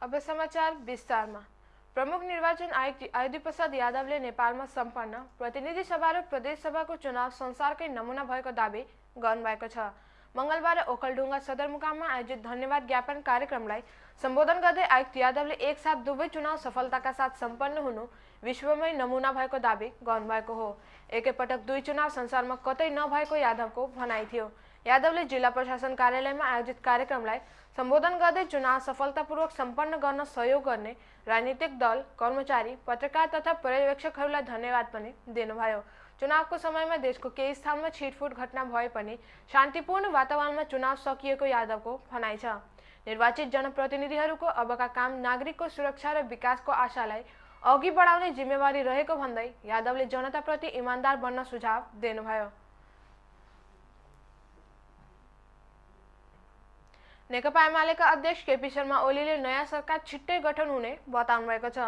अब समाचार विस्तारमा प्रमुख निर्वाचन आयुक्त आयुधि प्रसाद यादवले नेपालमा सम्पन्न प्रतिनिधि सभा र प्रदेश सभाको चुनाव संसारकै नमुना भएको दावी गर्नुभएको छ मङ्गलबार ओखलढुङ्गा सदरमुकाममा आयोजित धन्यवाद ज्ञापन कार्यक्रमलाई सम्बोधन गर्दै आयुक्त यादवले एकसाथ दुवै चुनाव सफलताका साथ सम्पन्न हुनु विश्वमै नमुना भएको दावी गर्नुभएको हो एकैपटक दुई चुनाव संसारमा कतै नभएको यादवको भनाइ थियो यादवले जिल्ला प्रशासन कार्यालयमा आयोजित कार्यक्रमलाई सम्बोधन गर्दै चुनाव सफलतापूर्वक सम्पन्न गर्न सहयोग गर्ने राजनीतिक दल कर्मचारी पत्रकार तथा पर्यवेक्षकहरूलाई धन्यवाद पनि दिनुभयो। चुनावको समयमा देशको केही स्थानमा छिटफुट घटना भए पनि शान्तिपूर्ण वातावरणमा चुनाव सकिएको यादवको भनाइ छ। निर्वाचित जनप्रतिनिधिहरूको अबका काम नागरिकको सुरक्षा र विकासको आशालाई अघि बढाउने जिम्मेवारी रहेको भन्दै यादवले जनताप्रति इमान्दार बन्न सुझाव दिनुभयो। नेकपा एमालेका अध्यक्ष केपी शर्मा ओलीले नयाँ सरकार छिट्टै गठन हुने बताउनु भएको छ।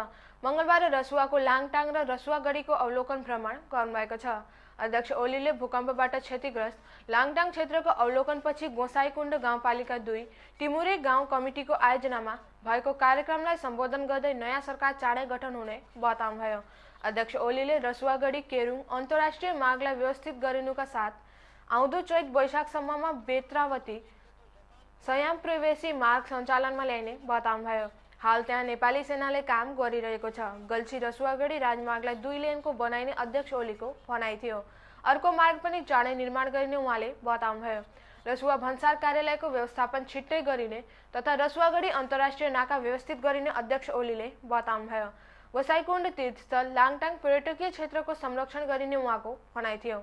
मङ्गलबार रसुवाको लाङटाङ र रसुवागढीको अवलोकन भ्रमण गर्नुभएको छ। अध्यक्ष ओलीले भूकम्पबाट क्षतिग्रस्त लाङटाङ क्षेत्रको अवलोकनपछि गोसाईकुण्ड गाउँपालिका दुई टिमुरे गाउँ कमिटीको आयोजनामा भएको कार्यक्रमलाई सम्बोधन गर्दै नयाँ सरकार चाँडै गठन हुने बताउनुभयो। अध्यक्ष ओलीले रसुवागढी केरुङ अन्तर्राष्ट्रिय मार्गलाई व्यवस्थित गरिनुका साथ आउँदो चैत वैशाखसम्ममा बेत्रावती सयाम प्रवेशी मार्ग सञ्चालनमा ल्याइने बताउनुभयो हाल त्यहाँ नेपाली सेनाले काम गरिरहेको छ गल्छी रसुवागढी राजमार्गलाई दुई लेनको बनाइने अध्यक्ष ओलीको भनाइ थियो अर्को मार्ग पनि चाँडै निर्माण गरिने उहाँले बताउनुभयो रसुवा भन्सार कार्यालयको व्यवस्थापन छिट्टै गरिने तथा रसुवागढी अन्तर्राष्ट्रिय नाका व्यवस्थित गरिने अध्यक्ष ओलीले बताउनुभयो गोसाइकुण्ड तीर्थस्थल लाङटाङ पर्यटकीय क्षेत्रको संरक्षण गरिने उहाँको भनाइ थियो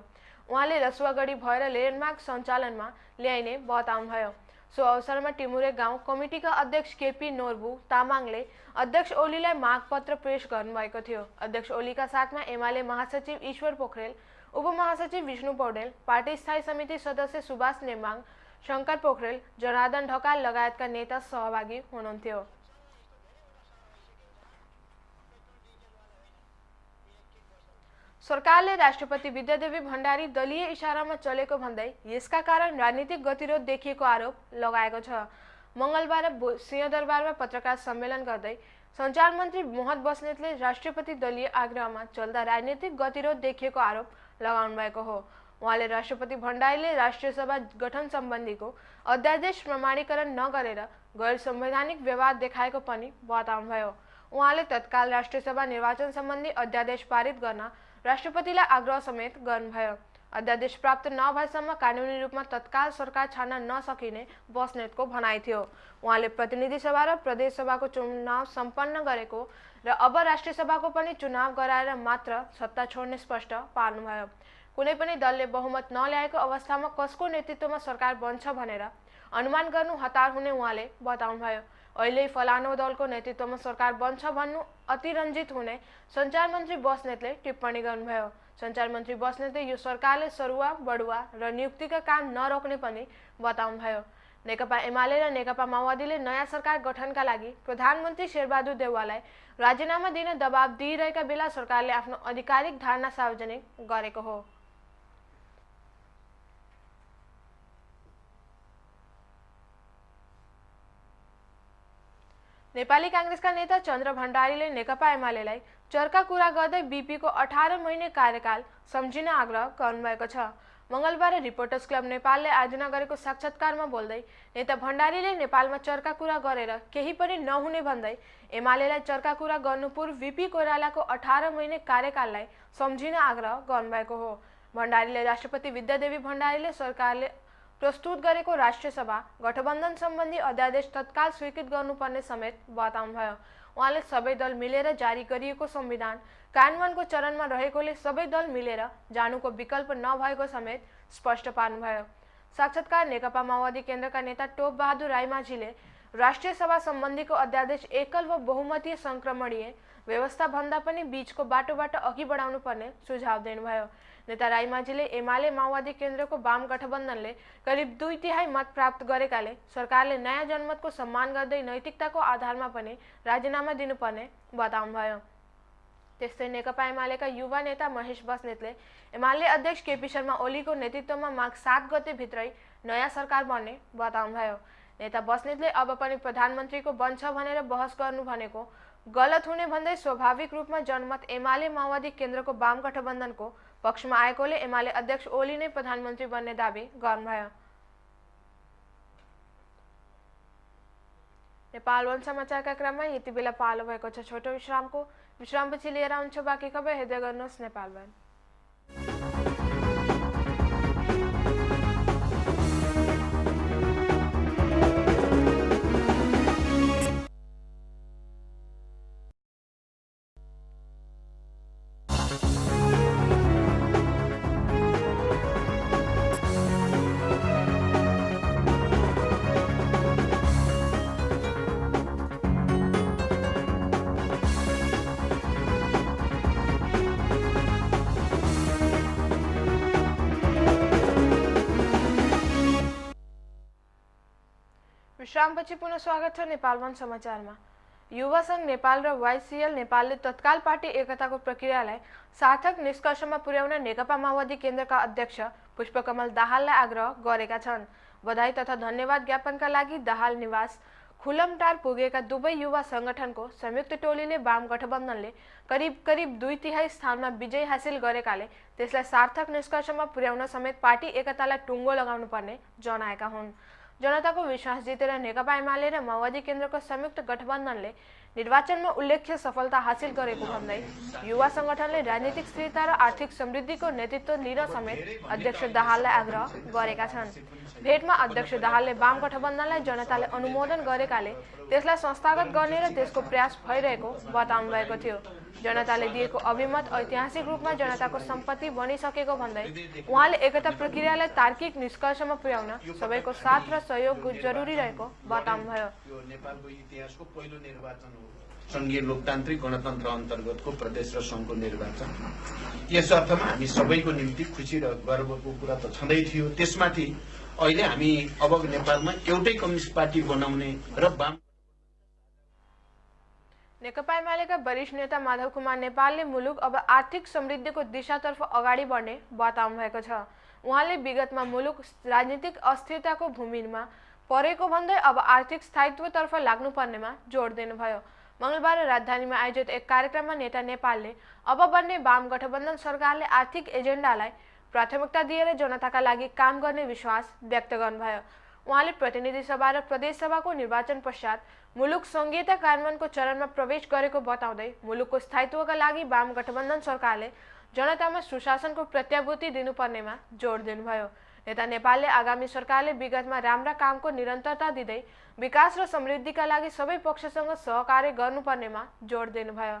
उहाँले रसुवागढी भएर लेनमार्ग सञ्चालनमा ल्याइने बताउनुभयो सो अवसरमा टिमुरे गाउँ कमिटीका अध्यक्ष केपी नोर्बु तामाङले अध्यक्ष ओलीलाई मागपत्र पेश गर्नुभएको थियो। अध्यक्ष ओलीका साथमा एमाले महासचिव ईश्वर पोखरेल उपमहासचिव विष्णु पौडेल पार्टी स्थायी समिति सदस्य सुभाष नेमाङ शङ्कर पोखरेल जनार्दन ढकाल लगायतका नेता सहभागी हुनुहुन्थ्यो। सरकारले राष्ट्रपति विद्यादेवी भण्डारी दलीय इसारामा चलेको भन्दै यसका कारण राजनीतिक गतिरोध देखिएको आरोप लगाएको छ। मङ्गलबार सिंहदरबारमा पत्रकार सम्मेलन गर्दै सञ्चार मन्त्री मोहन बस्नेतले राष्ट्रपति दलीय आग्रहमा चल्दा राजनीतिक गतिरोध देखिएको आरोप लगाउनु भएको हो। उहाँले राष्ट्रपति भण्डारीले राष्ट्रिय सभा गठन सम्बन्धीको अध्यादेश प्रमाणीकरण नगरेर गैर संवैधानिक व्यवहार देखाएको पनि बताउनुभयो। उहाँले तत्काल राष्ट्रिय सभा निर्वाचन सम्बन्धी अध्यादेश पारित गर्न राष्ट्रपतिलाई आग्रह समेत गर्नुभयो अध्यादेश प्राप्त नभएसम्म कानुनी रूपमा तत्काल सरकार छान्न नसकिने बस्नेतको भनाइ थियो। उहाँले प्रतिनिधि सभा र प्रदेश सभाको चुनाव सम्पन्न गरेको र अब राष्ट्रिय सभाको पनि चुनाव गराएर मात्र सत्ता छोड्ने स्पष्ट पार्नुभयो। कुनै पनि दलले बहुमत नल्याएको अवस्थामा कसको नेतृत्वमा सरकार बन्छ भनेर अनुमान गर्नु हतार हुने उहाँले बताउनुभयो। अहिले फलानो दलको नेतृत्वमा सरकार बन्छ भन्नु अतिरञ्जित हुने सञ्चार मन्त्री बस्नेतले टिप्पणी गर्नुभयो। सञ्चार मन्त्री बस्नेतले यो सरकारले सरुवा बढुवा र नियुक्तिका काम नरोक्ने पनि बताउनुभयो। नेकपा एमाले र नेकपा माओवादीले नयाँ सरकार गठनका लागि प्रधानमन्त्री शेरबहादुर देउवालाई राजीनामा दिन दबाब दिइरहेका बेला सरकारले आफ्नो आधिकारिक धारणा सार्वजनिक गरेको हो। नेपाली काङ्ग्रेसका नेता चन्द्र भण्डारीले नेकपा एमालेलाई चर्का कुरा गर्दै बिपीको अठार महिने कार्यकाल सम्झिन आग्रह गर्नुभएको छ। मङ्गलबार रिपोर्टर्स क्लब नेपालले आयोजना गरेको साक्षात्कारमा बोल्दै नेता भण्डारीले नेपालमा चर्का कुरा गरेर केही पनि नहुने भन्दै एमालेलाई चर्का कुरा गर्नु पूर्व बिपी कोइरालाको अठार महिने कार्यकाललाई सम्झिन आग्रह गर्नुभएको हो। भण्डारीले राष्ट्रपति विद्यादेवी भण्डारीले सरकारले प्रस्तुत गरेको राष्ट्रिय सभा गठबन्धन सम्बन्धी अध्यादेश तत्काल स्वीकृत गर्नुपर्ने समेत बताउनुभयो उहाँले सबै दल मिलेर जारी गरिएको संविधान कार्यान्वयनको चरणमा रहेकोले सबै दल मिलेर जानुको विकल्प नभएको समेत स्पष्ट पार्नुभयो। साक्षात्कार नेकपा माओवादी केन्द्रका नेता टोप बहादुर राईमाझीले राष्ट्रिय सभा सम्बन्धीको अध्यादेश एकल वा बहुमतीय सङ्क्रमणीय व्यवस्था भन्दा पनि बीचको बाटोबाट अघि बढाउनु पर्ने सुझाव दिनुभयो। नेता राईमाझीले एमाले माओवादी केन्द्रको वाम गठबन्धनले करिब दुई तिहाई मत प्राप्त गरेकाले सरकारले नयाँ जनमतको सम्मान गर्दै नैतिकताको आधारमा पनि राजीनामा दिनुपर्ने बताउनुभयो। त्यस्तै नेकपा एमालेका युवा नेता महेश बस्नेतले एमाले अध्यक्ष केपी शर्मा ओलीको नेतृत्वमा माघ सात गते भित्रै नयाँ सरकार बन्ने बताउनुभयो। नेता बस्नेतले अब पनि प्रधानमन्त्रीको बन्छ भनेर बहस गर्नु भनेको गलत हुने भन्दै स्वाभाविक रूपमा जनमत एमाले माओवादी केन्द्रको वाम गठबन्धनको पक्षमा आएकोले एमाले अध्यक्ष ओली नै प्रधानमन्त्री बन्ने दावी गर्नुभयो। नेपाल वन समाचारका क्रममा यति बेला पालो भएको छ। छोटो विश्रामको विश्रामपछि लिएर आउँछ बाँकी खबर हेर्दै गर्नुहोस् नेपाल वन। विश्रामपछि पुनः स्वागत छ नेपाल वन समाचारमा। युवा सङ्घ नेपाल र वाइसिएल नेपालले तत्काल पार्टी एकताको प्रक्रियालाई सार्थक निष्कर्षमा पुर्याउन नेकपा माओवादी केन्द्रका अध्यक्ष पुष्पकमल दाहाललाई आग्रह गरेका छन्। बधाई तथा धन्यवाद ज्ञापनका लागि दाहाल निवास खुलमटार पुगेका दुवै युवा सङ्गठनको संयुक्त टोलीले वाम गठबन्धनले करिब करिब दुई तिहाई स्थानमा विजय हासिल गरेकाले त्यसलाई सार्थक निष्कर्षमा पुर्याउन समेत पार्टी एकतालाई टुङ्गो लगाउनु पर्ने जनाएका हुन्। जनताको विश्वास जितेर नेकपा एमाले र माओवादी केन्द्रको संयुक्त गठबन्धनले निर्वाचनमा उल्लेख्य सफलता हासिल गरेको भन्दै युवा सङ्गठनले राजनीतिक स्थिरता र आर्थिक समृद्धिको नेतृत्व लिन समेत अध्यक्ष दाहाललाई आग्रह गरेका छन्। भेटमा अध्यक्ष दाहालले वाम गठबन्धनलाई जनताले अनुमोदन गरेकाले त्यसलाई संस्थागत गर्ने र त्यसको प्रयास भइरहेको बताउनु भएको थियो। जनताले दिएको अभिमत ऐतिहासिक रूपमा जनताको सम्पत्ति बनिसकेको भन्दै उहाँले एकता प्रक्रियालाई तार्किक निष्कर्षमा पुर्याउन सबैको साथ र सहयोग जरुरी रहेको बताउनुभयो। सङ्घीय लोकतान्त्रिक गणतन्त्र अन्तर्गतको प्रदेश र सङ्घको निर्वाचन। यस अर्थमा हामी सबैको निम्ति खुसी र गर्वको कुरा त छँदै थियो। त्यसमाथि अहिले हामी अब नेपालमा एउटै कम्युनिस्ट पार्टी बनाउने र वाम नेकपा एमालेका वरिष्ठ नेता माधव कुमार नेपालले मुलुक अब आर्थिक समृद्धिको दिशातर्फ अगाडि बढ्ने बताउनु भएको छ। उहाँले विगतमा मुलुक राजनीतिक अस्थिरताको भूमिमा परेको भन्दै अब आर्थिक स्थायित्वतर्फ लाग्नुपर्नेमा जोड दिनुभयो। मङ्गलबार राजधानीमा आयोजित एक कार्यक्रममा नेता नेपालले अब बन्ने वाम गठबन्धन सरकारले आर्थिक एजेन्डालाई प्राथमिकता दिएर जनताका लागि काम गर्ने विश्वास व्यक्त गर्नुभयो। उहाँले प्रतिनिधि सभा र प्रदेश सभाको निर्वाचन पश्चात मुलुक सङ्घीयता कार्यान्वयनको चरणमा प्रवेश गरेको बताउँदै मुलुकको स्थायित्वका लागि वाम गठबन्धन सरकारले जनतामा सुशासनको प्रत्याभूति दिनुपर्नेमा जोड दिनुभयो। नेता नेपालले आगामी सरकारले विगतमा राम्रा कामको निरन्तरता दिँदै विकास र समृद्धिका लागि सबै पक्षसँग सहकार्य गर्नुपर्नेमा जोड दिनुभयो।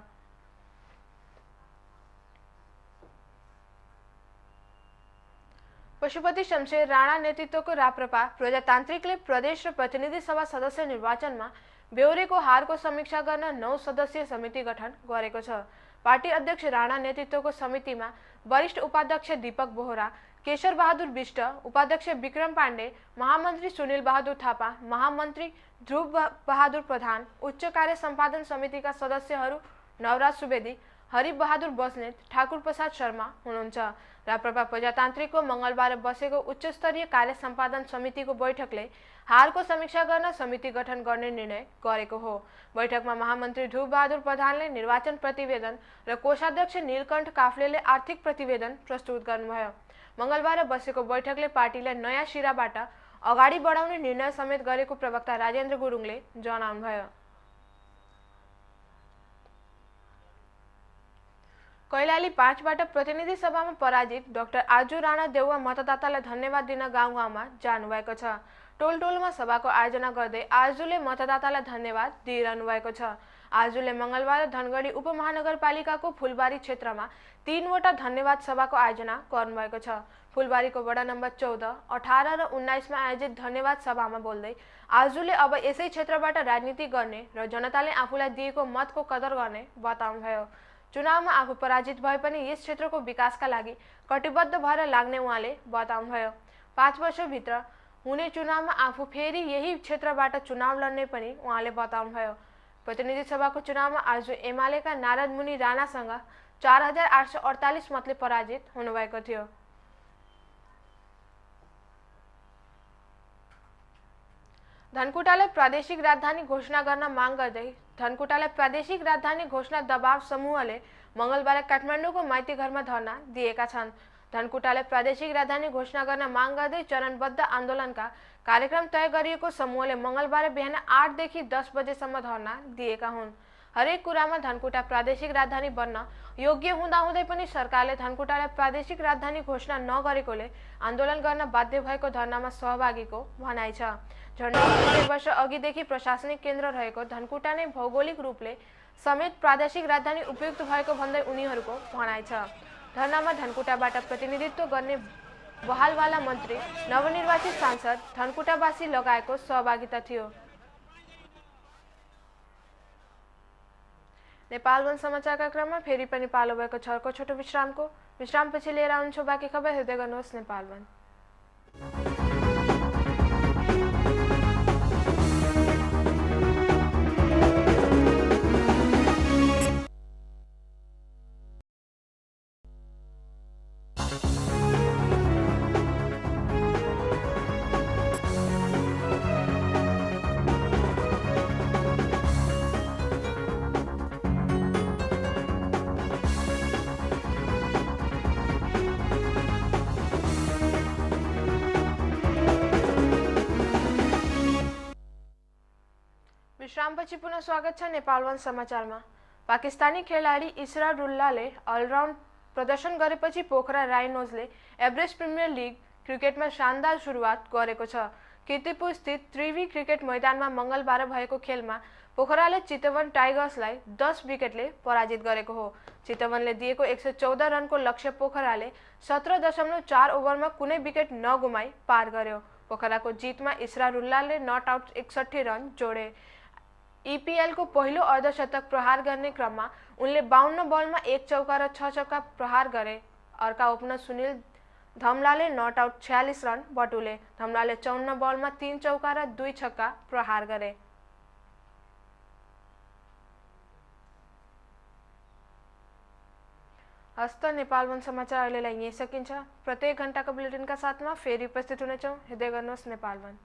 पशुपति शमशेर राणा नेतृत्वको राप्रपा प्रजातान्त्रिकले प्रदेश र प्रतिनिधि सभा सदस्य निर्वाचनमा बेहोरेको हारको समीक्षा गर्न नौ सदस्यीय समिति गठन गरेको छ। पार्टी अध्यक्ष राणा नेतृत्वको समितिमा वरिष्ठ उपाध्यक्ष दीपक बोहरा केशर बहादुर विष्ट उपाध्यक्ष विक्रम पाण्डे महामन्त्री सुनिल बहादुर थापा महामन्त्री ध्रुव बहादुर प्रधान उच्च कार्य सम्पादन समितिका सदस्यहरू नवराज सुवेदी हरि बहादुर बस्नेत ठाकुर प्रसाद शर्मा हुनुहुन्छ। राप्रपा प्रजातान्त्रिकको मङ्गलबार बसेको उच्चस्तरीय कार्य सम्पादन समितिको बैठकले हारको समीक्षा गर्न समिति गठन गर्ने निर्णय गरेको हो। बैठकमा महामन्त्री ध्रुव बहादुर प्रधानले निर्वाचन प्रतिवेदन र कोषाध्यक्ष नीलकण्ठ काफ्लेले आर्थिक प्रतिवेदन प्रस्तुत गर्नुभयो। मङ्गलबार बसेको बैठकले पार्टीलाई नयाँ सिराबाट अगाडि बढाउने निर्णय समेत गरेको प्रवक्ता राजेन्द्र गुरुङले जनाउनुभयो। कैलाली पाँचबाट प्रतिनिधि सभामा पराजित डाक्टर आजु राणा देउवा मतदातालाई धन्यवाद दिन गाउँ गाउँमा जानुभएको छ। टोल टोलमा सभाको आयोजना गर्दै आजुले मतदातालाई धन्यवाद दिइरहनु भएको छ। आजुले मङ्गलबार धनगढी उपमहानगरपालिकाको फुलबारी क्षेत्रमा तीनवटा धन्यवाद सभाको आयोजना गर्नुभएको छ। फुलबारीको वडा नम्बर चौध अठार र उन्नाइसमा आयोजित धन्यवाद सभामा बोल्दै आजुले अब यसै क्षेत्रबाट राजनीति गर्ने र जनताले आफूलाई दिएको मतको कदर गर्ने बताउनुभयो चुनावमा आफू पराजित भए पनि यस क्षेत्रको विकासका लागि कटिबद्ध भएर लाग्ने उहाँले बताउनुभयो पाँच वर्षभित्र हुने चुनावमा आफू फेरि यही क्षेत्रबाट चुनाव लड्ने पनि उहाँले बताउनुभयो। प्रतिनिधि सभाको चुनावमा आज एमालेका नारद मुनि राणासँग चार हजार आठ सय अडतालिस मतले पराजित हुनुभएको थियो। धनकुटालाई प्रादेशिक राजधानी घोषणा गर्न माग गर्दै धनकुटालाई प्रादेशिक राजधानी घोषणा दबाव समूहले मङ्गलबार काठमाडौँको माइती घरमा धरना दिएका छन्। धनकुटालाई प्रादेशिक राजधानी घोषणा गर्न माग गर्दै चरणबद्ध आन्दोलनका कार्यक्रम तय गरिएको समूहले मङ्गलबार बिहान आठदेखि दस बजेसम्म धरना दिएका हुन्। हरेक कुरामा धनकुटा प्रादेशिक राजधानी बन्न योग्य हुँदाहुँदै पनि सरकारले धनकुटालाई प्रादेशिक राजधानी घोषणा नगरेकोले आन्दोलन गर्न बाध्य भएको धरनामा सहभागीको भनाइ छ। झन्डै वर्ष अघिदेखि प्रशासनिक केन्द्र रहेको धनकुटा नै भौगोलिक रूपले समेत प्रादेशिक राजधानी उपयुक्त भएको भन्दै उनीहरूको भनाइ छ। धरनामा धनकुटाबाट प्रतिनिधित्व गर्ने बहालवाला मन्त्री नवनिर्वाचित सांसद धनकुटावासी लगाएको सहभागिता थियो। नेपाल वन समाचारका क्रममा फेरि पनि पालो भएको छ अर्को छोटो विश्रामको विश्रामपछि लिएर आउँछु बाँकी खबर हेर्दै गर्नुहोस् नेपाल वन। विश्रामपछि पुनः स्वागत छ नेपाल वन समाचारमा। पाकिस्तानी खेलाडी इसरा रुल्लाले अलराउन्ड प्रदर्शन गरेपछि पोखरा राइनोजले एभरेस्ट प्रिमियर लिग क्रिकेटमा शानदार सुरुवात गरेको छ। किर्तिपुर स्थित त्रिवी क्रिकेट मैदानमा मङ्गलबार भएको खेलमा पोखराले चितवन टाइगर्सलाई दस विकेटले पराजित गरेको हो। चितवनले दिएको एक सय चौध रनको लक्ष्य पोखराले सत्र दशमलव चार ओभरमा कुनै विकेट नगुमाई पार गर्यो। पोखराको जितमा इसरा रुल्लाले नट आउट एकसट्ठी रन जोडे। इपिएलको पहिलो अर्धशतक प्रहार गर्ने क्रममा उनले बाहन्न बलमा एक चौका र छ चौका प्रहार गरे। अर्का ओपनर सुनिल धमलाले नट आउट छ्यालिस रन बटुले धमलाले चौन्न बलमा तिन चौका र दुई छक्का प्रहार गरे। हस्त नेपाल वन समाचार अहिलेलाई यहीँ सकिन्छ। प्रत्येक घन्टाको बुलेटिनका साथमा फेरि उपस्थित हुनेछौँ। हेर्दै गर्नुहोस् नेपाल वन।